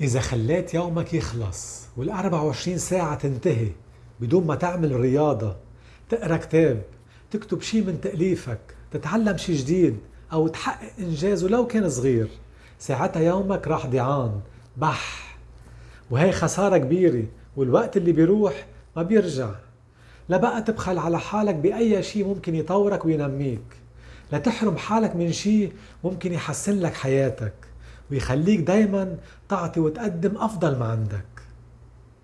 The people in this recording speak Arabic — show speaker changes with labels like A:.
A: إذا خليت يومك يخلص وال 24 ساعة تنتهي بدون ما تعمل رياضة تقرأ كتاب تكتب شي من تأليفك تتعلم شي جديد أو تحقق إنجاز ولو كان صغير ساعتها يومك راح ضيعان بح. وهي خسارة كبيرة والوقت اللي بيروح ما بيرجع. لا بقى تبخل على حالك بأي شي ممكن يطورك وينميك. لا تحرم حالك من شي ممكن يحسن لك حياتك. ويخليك دايما تعطي وتقدم أفضل ما عندك.